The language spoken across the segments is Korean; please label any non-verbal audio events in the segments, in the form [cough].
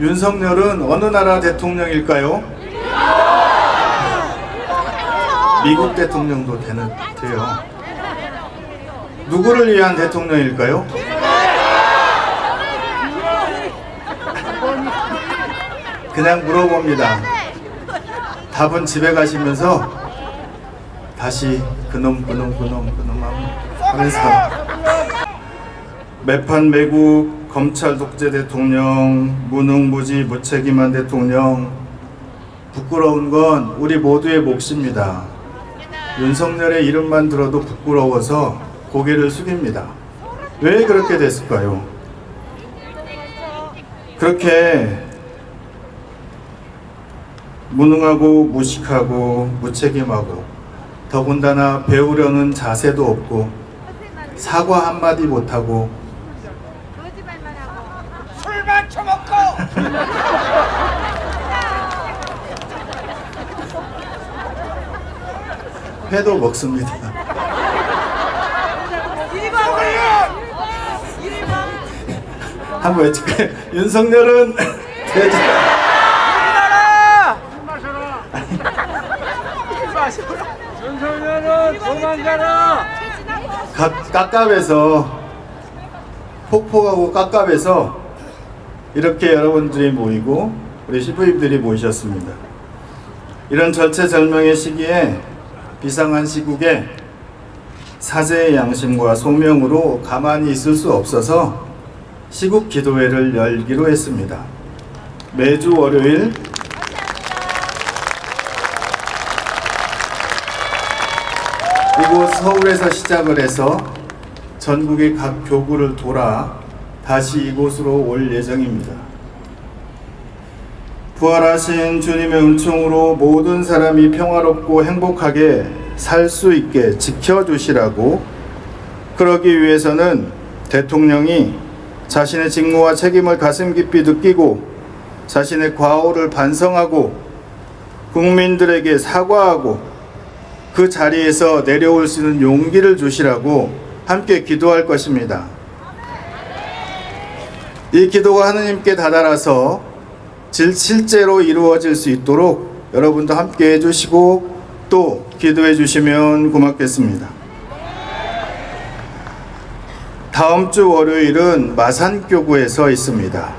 윤석열은 어느 나라 대통령일까요? 미국 대통령도 되는, 돼요. 누구를 위한 대통령일까요? 그냥 물어봅니다. 답은 집에 가시면서 다시 그놈 그놈 그놈 그놈 하면서 매판 매국 검찰 독재 대통령 무능무지 무책임한 대통령 부끄러운 건 우리 모두의 몫입니다. 윤석열의 이름만 들어도 부끄러워서 고개를 숙입니다. 왜 그렇게 됐을까요? 그렇게 무능하고 무식하고 무책임하고 더군다나 배우려는 자세도 없고 사과 한마디 못하고 거짓말만 하고 술만 처먹고 회도 먹습니다. 한번 외칠까요? [laughs] 윤석열은 돼지 윤석열은 도망가라 각- 깝깝해서 폭폭하고 깝깝해서 이렇게 여러분들이 모이고 우리 시부님들이 모이셨습니다. 이런 절체절명의 시기에 비상한 시국에 사제의 양심과 소명으로 가만히 있을 수 없어서 시국 기도회를 열기로 했습니다. 매주 월요일 이곳 서울에서 시작을 해서 전국의 각 교구를 돌아 다시 이곳으로 올 예정입니다. 부활하신 주님의 은총으로 모든 사람이 평화롭고 행복하게 살 수 있게 지켜주시라고 그러기 위해서는 대통령이 자신의 직무와 책임을 가슴 깊이 느끼고 자신의 과오를 반성하고 국민들에게 사과하고 그 자리에서 내려올 수 있는 용기를 주시라고 함께 기도할 것입니다. 이 기도가 하느님께 다다라서 질- 실제로 이루어질 수 있도록 여러분도 함께 해주시고 또 기도해 주시면 고맙겠습니다. 다음 주 월요일은 마산교구에서 있습니다.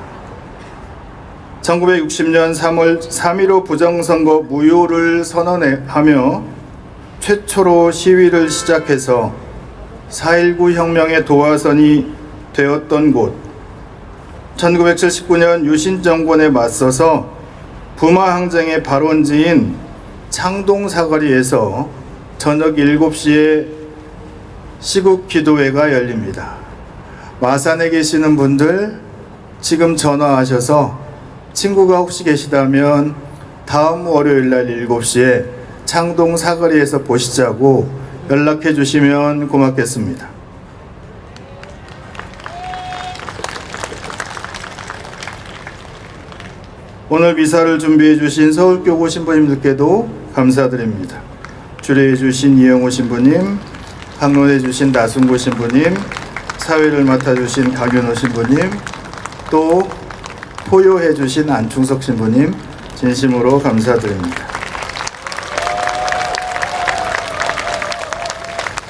1960년 3월 3.15 부정선거 무효를 선언하며 최초로 시위를 시작해서 4.19 혁명의 도화선이 되었던 곳 1979년 유신 정권에 맞서서 부마 항쟁의 발원지인 창동 사거리에서 저녁 7시에 시국 기도회가 열립니다. 마산에 계시는 분들 지금 전화하셔서 친구가 혹시 계시다면 다음 월요일 날 7시에 창동 사거리에서 보시자고 연락해 주시면 고맙겠습니다. 오늘 미사를 준비해 주신 서울교구 신부님들께도 감사드립니다. 주례해 주신 이영호 신부님, 방문해 주신 나순구 신부님, 사회를 맡아 주신 강윤호 신부님, 또 포효해 주신 안충석 신부님 진심으로 감사드립니다.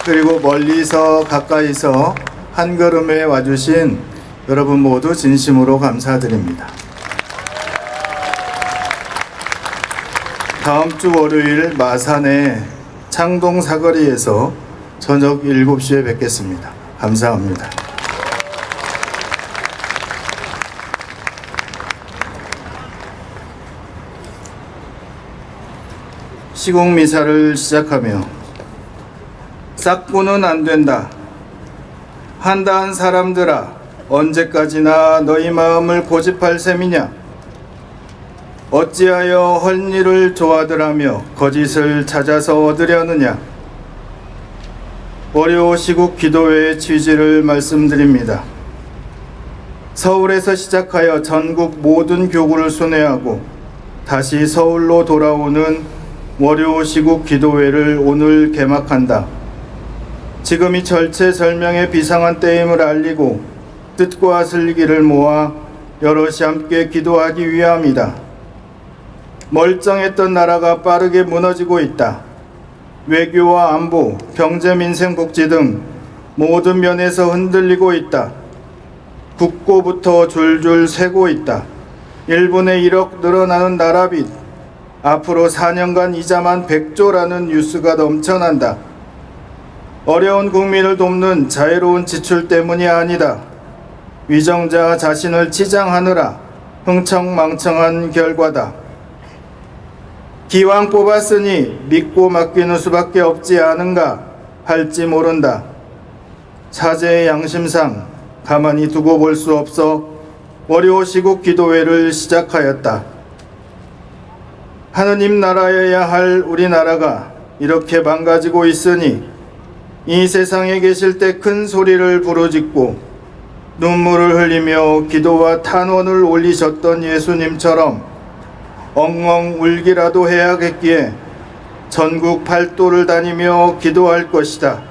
그리고 멀리서 가까이서 한 걸음에 와주신 여러분 모두 진심으로 감사드립니다. 다음 주 월요일 마산의 창동 사거리에서 저녁 7시에 뵙겠습니다. 감사합니다. 시국 미사를 시작하며 싹고는 안 된다. 한다한 사람들아 언제까지나 너희 마음을 고집할 셈이냐? 어찌하여 헐일을 좋아들하며 거짓을 찾아서 얻으려느냐? 월요 시국 기도회의 취지를 말씀드립니다. 서울에서 시작하여 전국 모든 교구를 순회하고 다시 서울로 돌아오는 월요 시국 기도회를 오늘 개막한다. 지금이 절체절명의 비상한 때임을 알리고 뜻과 슬기를 모아 여럿이 함께 기도하기 위함이다. 멀쩡했던 나라가 빠르게 무너지고 있다. 외교와 안보, 경제, 민생, 복지 등 모든 면에서 흔들리고 있다. 국고부터 줄줄 새고 있다. 1분의 1억 늘어나는 나라빚, 앞으로 4년간 이자만 100조라는 뉴스가 넘쳐난다. 어려운 국민을 돕는 자유로운 지출 때문이 아니다. 위정자 자신을 치장하느라 흥청망청한 결과다. 기왕 뽑았으니 믿고 맡기는 수밖에 없지 않은가 할지 모른다. 사제의 양심상 가만히 두고 볼 수 없어 월요 시국 기도회를 시작하였다. 하느님 나라여야 할 우리나라가 이렇게 망가지고 있으니 이 세상에 계실 때 큰 소리를 부르짖고 눈물을 흘리며 기도와 탄원을 올리셨던 예수님처럼 엉엉 울기라도 해야겠기에 전국 팔도를 다니며 기도할 것이다.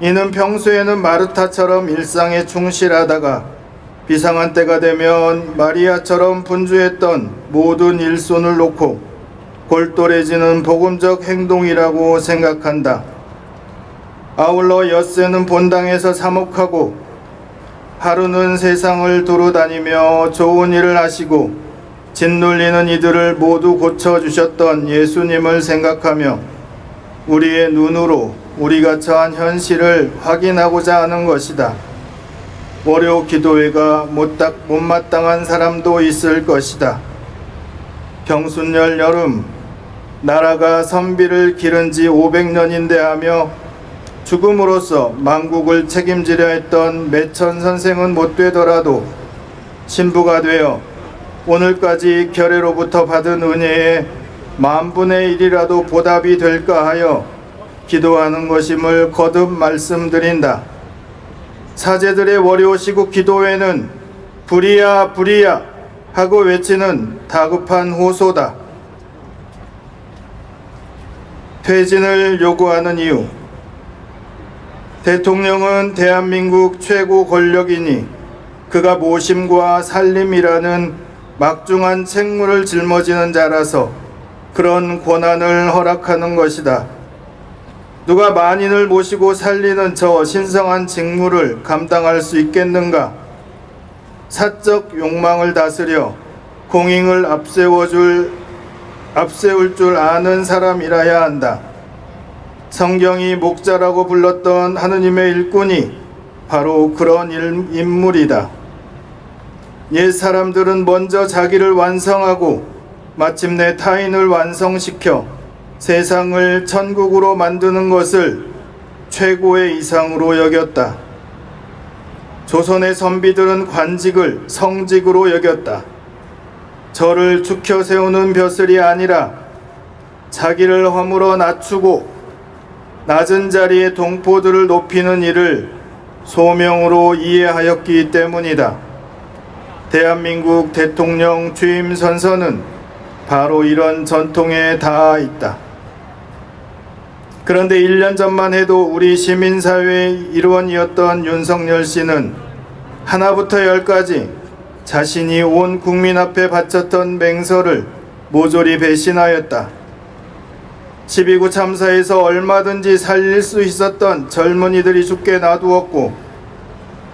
이는 평소에는 마르타처럼 일상에 충실하다가 비상한 때가 되면 마리아처럼 분주했던 모든 일손을 놓고 골똘해지는 복음적 행동이라고 생각한다. 아울러 엿새는 본당에서 사목하고 하루는 세상을 두루 다니며 좋은 일을 하시고 짓눌리는 이들을 모두 고쳐주셨던 예수님을 생각하며 우리의 눈으로 우리가 처한 현실을 확인하고자 하는 것이다. 월요 기도회가 못딱 못마땅한 사람도 있을 것이다. 경순열 여름 나라가 선비를 기른 지 500년인데 하며 죽음으로써 만국을 책임지려 했던 매천 선생은 못 되더라도 신부가 되어 오늘까지 결례로부터 받은 은혜의 만분의 일이라도 보답이 될까 하여 기도하는 것임을 거듭 말씀드린다. 사제들의 월요 시국 기도회는 불이야 불이야 하고 외치는 다급한 호소다. 퇴진을 요구하는 이유 대통령은 대한민국 최고 권력이니 그가 모심과 살림이라는 막중한 책무를 짊어지는 자라서 그런 권한을 허락하는 것이다. 누가 만인을 모시고 살리는 저 신성한 직무를 감당할 수 있겠는가? 사적 욕망을 다스려 공익을 앞세워줄 앞세울 줄 아는 사람이라야 한다. 성경이 목자라고 불렀던 하느님의 일꾼이 바로 그런 일- 인물이다. 옛 사람들은 먼저 자기를 완성하고 마침내 타인을 완성시켜 세상을 천국으로 만드는 것을 최고의 이상으로 여겼다. 조선의 선비들은 관직을 성직으로 여겼다. 저를 축혀 세우는 벼슬이 아니라 자기를 허물어 낮추고 낮은 자리의 동포들을 높이는 일을 소명으로 이해하였기 때문이다. 대한민국 대통령 취임 선서는 바로 이런 전통에 닿아 있다. 그런데 1년 전만 해도 우리 시민사회의 일원이었던 윤석열 씨는 하나부터 열까지 자신이 온 국민 앞에 바쳤던 맹서를 모조리 배신하였다. 12구 참사에서 얼마든지 살릴 수 있었던 젊은이들이 죽게 놔두었고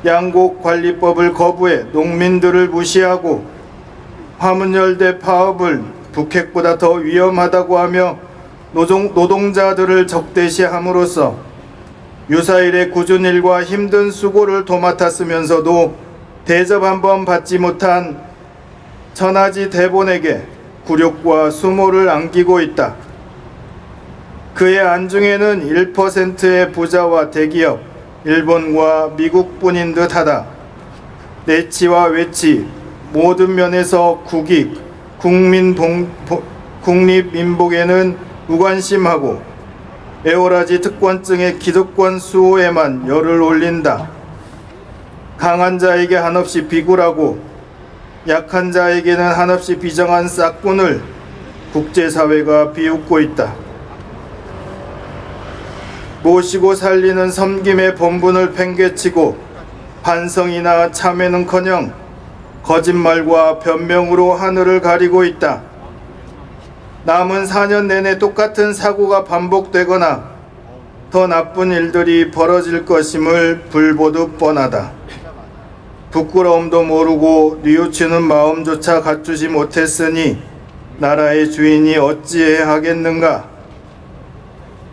양곡 관리법을 거부해 농민들을 무시하고 화문열대 파업을 북핵보다 더 위험하다고 하며 노동, 노동자들을 적대시함으로써 유사일의 꾸준 일과 힘든 수고를 도맡았으면서도 대접 한 번 받지 못한 천하지 대본에게 굴욕과 수모를 안기고 있다. 그의 안중에는 1%의 부자와 대기업, 일본과 미국뿐인 듯하다. 내치와 외치 모든 면에서 국익, 국민 봉, 보- 국립 민복에는 무관심하고 에오라지 특권증의 기득권 수호에만 열을 올린다. 강한 자에게 한없이 비굴하고 약한 자에게는 한없이 비정한 싹군을 국제사회가 비웃고 있다. 모시고 살리는 섬김의 본분을 팽개치고 반성이나 참회는커녕 거짓말과 변명으로 하늘을 가리고 있다. 남은 4년 내내 똑같은 사고가 반복되거나 더 나쁜 일들이 벌어질 것임을 불보듯 뻔하다. 부끄러움도 모르고 뉘우치는 마음조차 갖추지 못했으니 나라의 주인이 어찌해야 하겠는가?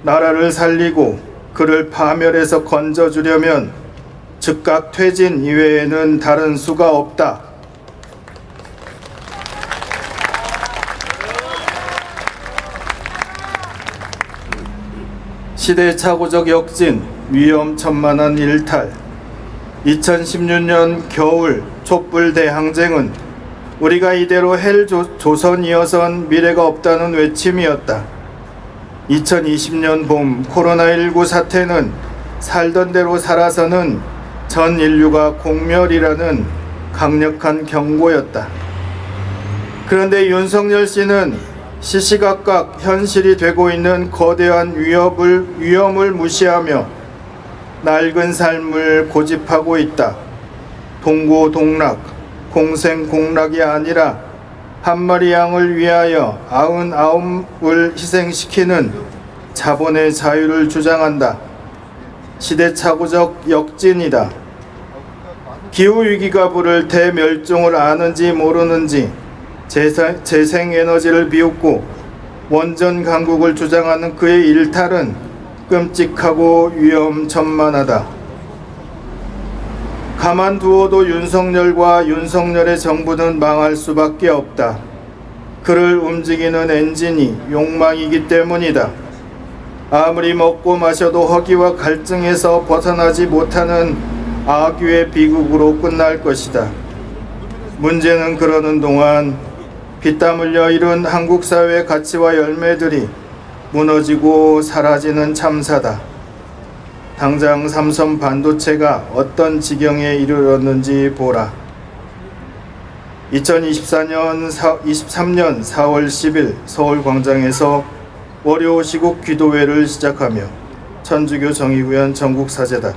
나라를 살리고 그를 파멸해서 건져주려면 즉각 퇴진 이외에는 다른 수가 없다. 시대착오적 역진, 위험천만한 일탈 2016년 겨울 촛불 대항쟁은 우리가 이대로 헬 조, 조선이어선 미래가 없다는 외침이었다. 2020년 봄 코로나19 사태는 살던 대로 살아서는 전 인류가 공멸이라는 강력한 경고였다. 그런데 윤석열 씨는 시시각각 현실이 되고 있는 거대한 위협을 위험을 무시하며 낡은 삶을 고집하고 있다. 동고동락, 공생공락이 아니라 한 마리 양을 위하여 아흔아홉을 희생시키는 자본의 자유를 주장한다. 시대착오적 역진이다. 기후위기가 부를 대멸종을 아는지 모르는지 재생, 재생에너지를 비웃고 원전 강국을 주장하는 그의 일탈은 끔찍하고 위험천만하다. 가만두어도 윤석열과 윤석열의 정부는 망할 수밖에 없다. 그를 움직이는 엔진이 욕망이기 때문이다. 아무리 먹고 마셔도 허기와 갈증에서 벗어나지 못하는 악유의 비극으로 끝날 것이다. 문제는 그러는 동안 피땀 흘려 이룬 한국 사회의 가치와 열매들이 무너지고 사라지는 참사다. 당장 삼성 반도체가 어떤 지경에 이르렀는지 보라. 2024년 23년 4월 10일 서울 광장에서 월요 시국 기도회를 시작하며 천주교 정의구현 전국 사재단